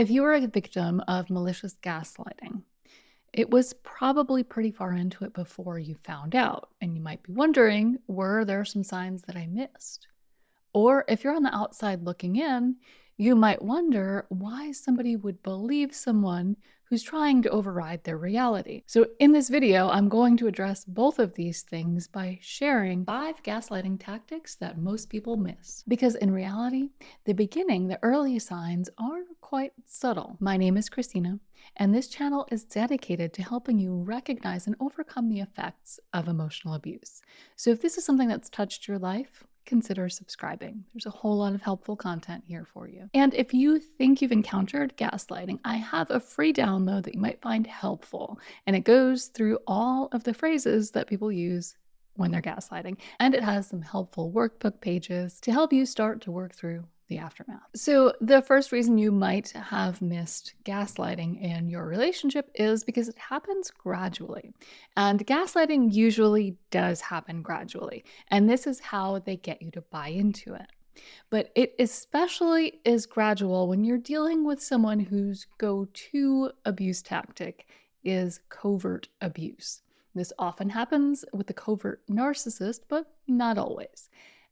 If you were a victim of malicious gaslighting, it was probably pretty far into it before you found out, and you might be wondering were there some signs that I missed? Or if you're on the outside looking in, you might wonder why somebody would believe someone who's trying to override their reality. So in this video, I'm going to address both of these things by sharing five gaslighting tactics that most people miss. Because in reality, the beginning, the early signs are quite subtle. My name is Christina, and this channel is dedicated to helping you recognize and overcome the effects of emotional abuse. So if this is something that's touched your life, consider subscribing. There's a whole lot of helpful content here for you. And if you think you've encountered gaslighting, I have a free download that you might find helpful. And it goes through all of the phrases that people use when they're gaslighting. And it has some helpful workbook pages to help you start to work through the aftermath. So, the first reason you might have missed gaslighting in your relationship is because it happens gradually. And gaslighting usually does happen gradually. And this is how they get you to buy into it. But it especially is gradual when you're dealing with someone whose go to abuse tactic is covert abuse. This often happens with the covert narcissist, but not always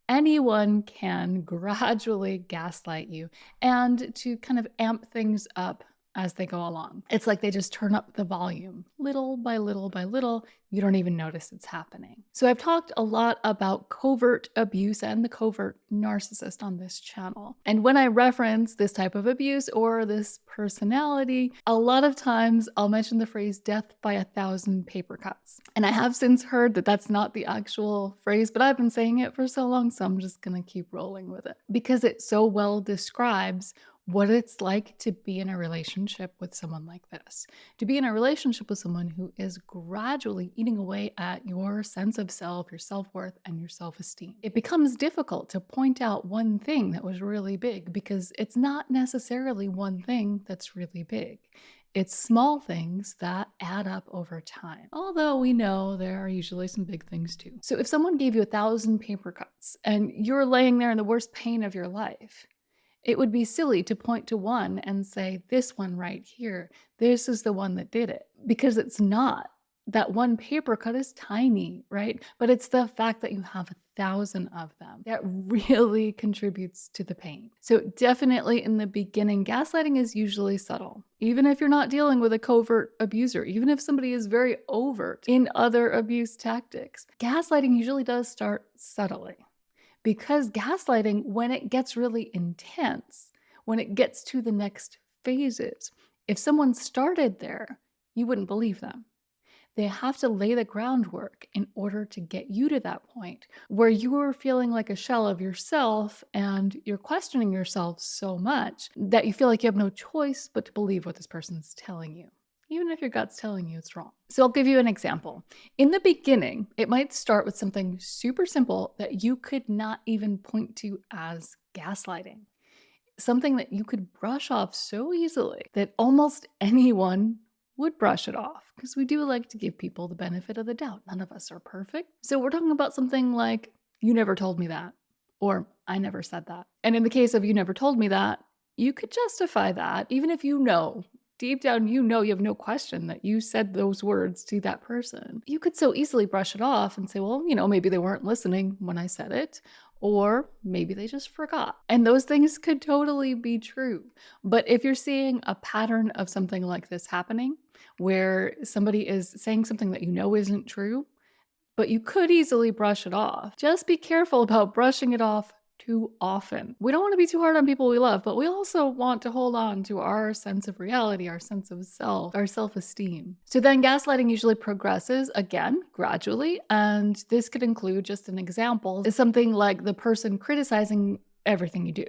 anyone can gradually gaslight you and to kind of amp things up as they go along. It's like they just turn up the volume little by little by little. You don't even notice it's happening. So I've talked a lot about covert abuse and the covert narcissist on this channel. And when I reference this type of abuse or this personality, a lot of times I'll mention the phrase death by a thousand paper cuts. And I have since heard that that's not the actual phrase, but I've been saying it for so long, so I'm just gonna keep rolling with it because it so well describes what it's like to be in a relationship with someone like this. To be in a relationship with someone who is gradually eating away at your sense of self, your self worth, and your self esteem. It becomes difficult to point out one thing that was really big because it's not necessarily one thing that's really big. It's small things that add up over time. Although we know there are usually some big things too. So if someone gave you a thousand paper cuts and you're laying there in the worst pain of your life, it would be silly to point to one and say, this one right here, this is the one that did it, because it's not. That one paper cut is tiny, right? But it's the fact that you have a thousand of them that really contributes to the pain. So definitely in the beginning, gaslighting is usually subtle. Even if you're not dealing with a covert abuser, even if somebody is very overt in other abuse tactics, gaslighting usually does start subtly because gaslighting, when it gets really intense, when it gets to the next phases, if someone started there, you wouldn't believe them. They have to lay the groundwork in order to get you to that point where you are feeling like a shell of yourself and you're questioning yourself so much that you feel like you have no choice but to believe what this person's telling you even if your gut's telling you it's wrong. So I'll give you an example. In the beginning, it might start with something super simple that you could not even point to as gaslighting. Something that you could brush off so easily that almost anyone would brush it off because we do like to give people the benefit of the doubt. None of us are perfect. So we're talking about something like, you never told me that, or I never said that. And in the case of you never told me that, you could justify that even if you know deep down you know you have no question that you said those words to that person. You could so easily brush it off and say, well, you know, maybe they weren't listening when I said it, or maybe they just forgot. And those things could totally be true. But if you're seeing a pattern of something like this happening, where somebody is saying something that you know isn't true, but you could easily brush it off, just be careful about brushing it off too often. We don't want to be too hard on people we love, but we also want to hold on to our sense of reality, our sense of self, our self esteem. So then gaslighting usually progresses again gradually. And this could include just an example is something like the person criticizing everything you do.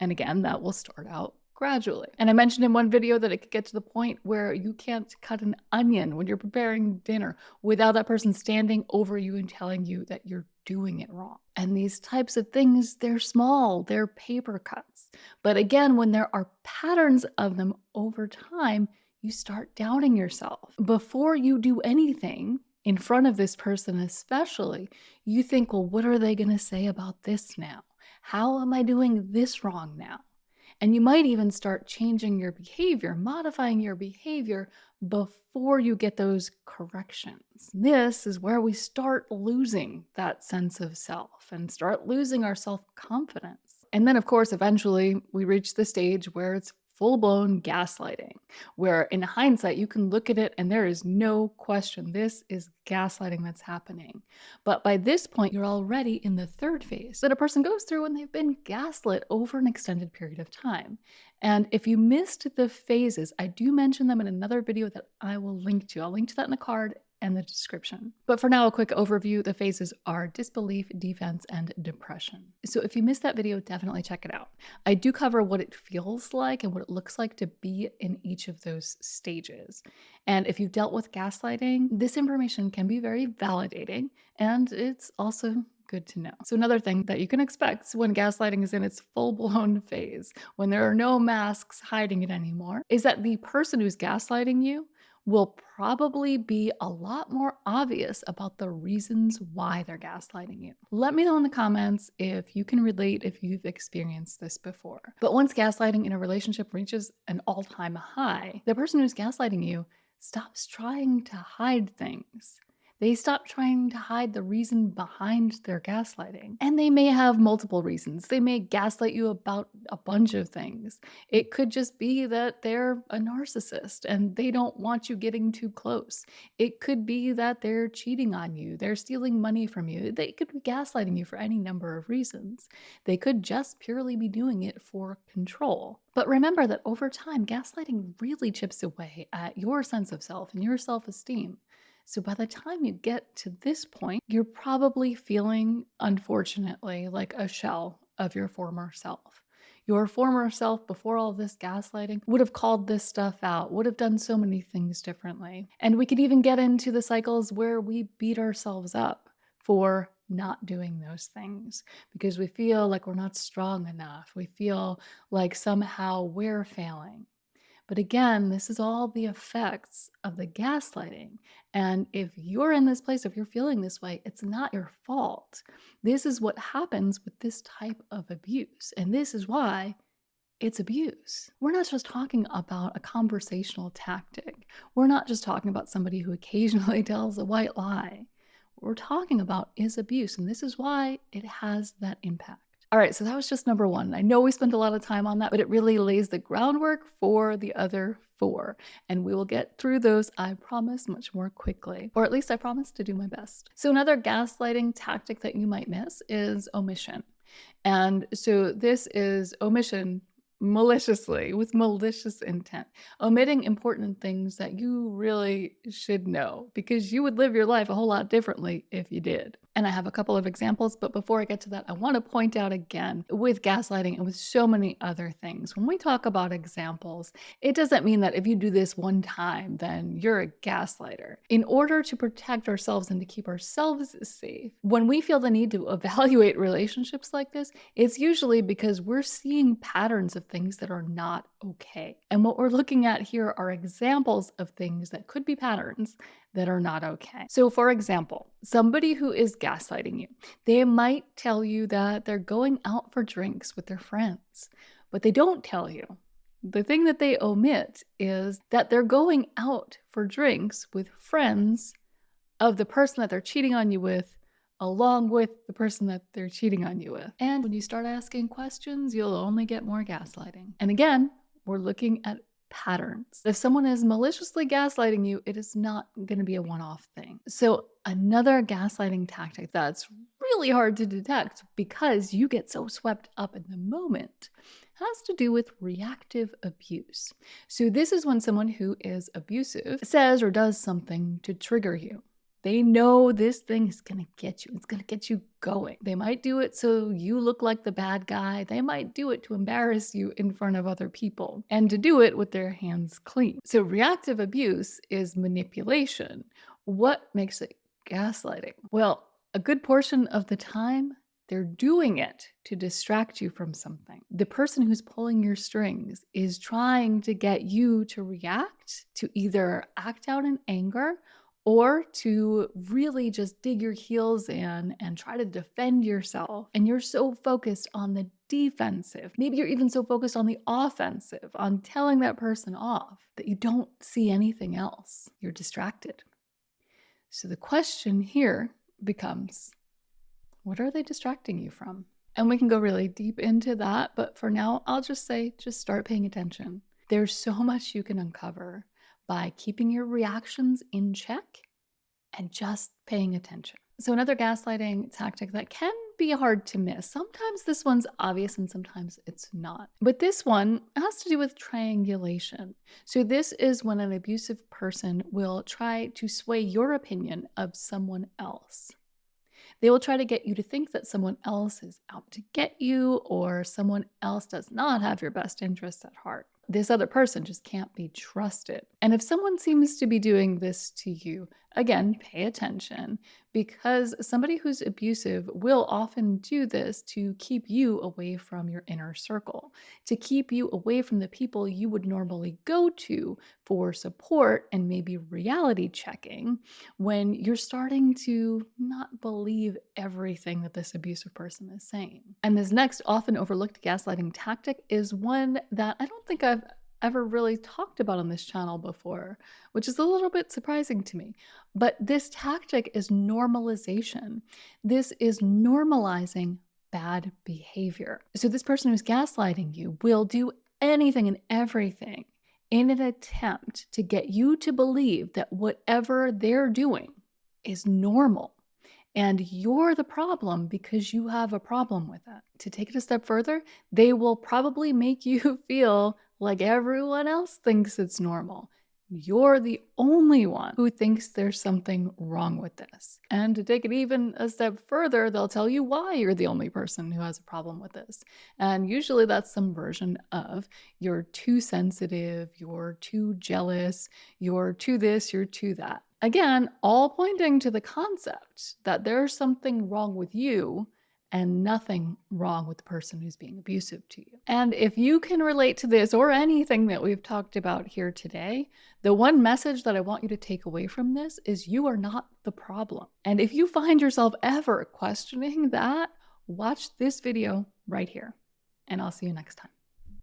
And again, that will start out gradually. And I mentioned in one video that it could get to the point where you can't cut an onion when you're preparing dinner without that person standing over you and telling you that you're doing it wrong. And these types of things, they're small, they're paper cuts. But again, when there are patterns of them over time, you start doubting yourself. Before you do anything, in front of this person especially, you think, well, what are they going to say about this now? How am I doing this wrong now? And you might even start changing your behavior, modifying your behavior before you get those corrections. This is where we start losing that sense of self and start losing our self confidence. And then, of course, eventually we reach the stage where it's full blown gaslighting, where in hindsight, you can look at it and there is no question this is gaslighting that's happening. But by this point, you're already in the third phase that a person goes through when they've been gaslit over an extended period of time. And if you missed the phases, I do mention them in another video that I will link to. I'll link to that in the card and the description. But for now, a quick overview. The phases are disbelief, defense, and depression. So if you missed that video, definitely check it out. I do cover what it feels like and what it looks like to be in each of those stages. And if you've dealt with gaslighting, this information can be very validating and it's also good to know. So another thing that you can expect when gaslighting is in its full-blown phase, when there are no masks hiding it anymore, is that the person who's gaslighting you will probably be a lot more obvious about the reasons why they're gaslighting you. Let me know in the comments if you can relate if you've experienced this before. But once gaslighting in a relationship reaches an all-time high, the person who's gaslighting you stops trying to hide things. They stop trying to hide the reason behind their gaslighting. And they may have multiple reasons. They may gaslight you about a bunch of things. It could just be that they're a narcissist and they don't want you getting too close. It could be that they're cheating on you, they're stealing money from you. They could be gaslighting you for any number of reasons. They could just purely be doing it for control. But remember that over time, gaslighting really chips away at your sense of self and your self esteem. So by the time you get to this point, you're probably feeling, unfortunately, like a shell of your former self. Your former self, before all this gaslighting, would have called this stuff out, would have done so many things differently. And we could even get into the cycles where we beat ourselves up for not doing those things because we feel like we're not strong enough. We feel like somehow we're failing. But again, this is all the effects of the gaslighting. And if you're in this place, if you're feeling this way, it's not your fault. This is what happens with this type of abuse. And this is why it's abuse. We're not just talking about a conversational tactic. We're not just talking about somebody who occasionally tells a white lie. What we're talking about is abuse. And this is why it has that impact. All right, so that was just number one. I know we spent a lot of time on that, but it really lays the groundwork for the other four. And we will get through those, I promise, much more quickly. Or at least I promise to do my best. So another gaslighting tactic that you might miss is omission. And so this is omission maliciously with malicious intent, omitting important things that you really should know because you would live your life a whole lot differently if you did. And I have a couple of examples, but before I get to that, I want to point out again with gaslighting and with so many other things, when we talk about examples, it doesn't mean that if you do this one time, then you're a gaslighter. In order to protect ourselves and to keep ourselves safe, when we feel the need to evaluate relationships like this, it's usually because we're seeing patterns of things that are not okay. And what we're looking at here are examples of things that could be patterns that are not okay. So for example, somebody who is gaslighting you, they might tell you that they're going out for drinks with their friends, but they don't tell you. The thing that they omit is that they're going out for drinks with friends of the person that they're cheating on you with along with the person that they're cheating on you with. And when you start asking questions, you'll only get more gaslighting. And again, we're looking at patterns. If someone is maliciously gaslighting you, it is not going to be a one-off thing. So another gaslighting tactic that's really hard to detect because you get so swept up in the moment has to do with reactive abuse. So this is when someone who is abusive says or does something to trigger you. They know this thing is going to get you. It's going to get you going. They might do it so you look like the bad guy. They might do it to embarrass you in front of other people and to do it with their hands clean. So reactive abuse is manipulation. What makes it gaslighting? Well, a good portion of the time, they're doing it to distract you from something. The person who's pulling your strings is trying to get you to react, to either act out in anger or to really just dig your heels in and try to defend yourself. And you're so focused on the defensive. Maybe you're even so focused on the offensive, on telling that person off, that you don't see anything else. You're distracted. So the question here becomes what are they distracting you from? And we can go really deep into that, but for now, I'll just say just start paying attention. There's so much you can uncover by keeping your reactions in check and just paying attention. So, another gaslighting tactic that can be hard to miss. Sometimes this one's obvious and sometimes it's not. But this one has to do with triangulation. So, this is when an abusive person will try to sway your opinion of someone else. They will try to get you to think that someone else is out to get you or someone else does not have your best interests at heart this other person just can't be trusted. And if someone seems to be doing this to you, again, pay attention because somebody who's abusive will often do this to keep you away from your inner circle, to keep you away from the people you would normally go to for support and maybe reality checking when you're starting to not believe everything that this abusive person is saying. And this next often overlooked gaslighting tactic is one that I don't think I've ever really talked about on this channel before, which is a little bit surprising to me. But this tactic is normalization. This is normalizing bad behavior. So this person who's gaslighting you will do anything and everything in an attempt to get you to believe that whatever they're doing is normal. And you're the problem because you have a problem with that. To take it a step further, they will probably make you feel like everyone else thinks it's normal. You're the only one who thinks there's something wrong with this. And to take it even a step further, they'll tell you why you're the only person who has a problem with this. And usually that's some version of you're too sensitive, you're too jealous, you're too this, you're too that. Again, all pointing to the concept that there's something wrong with you and nothing wrong with the person who's being abusive to you. And if you can relate to this or anything that we've talked about here today, the one message that I want you to take away from this is you are not the problem. And if you find yourself ever questioning that, watch this video right here. And I'll see you next time.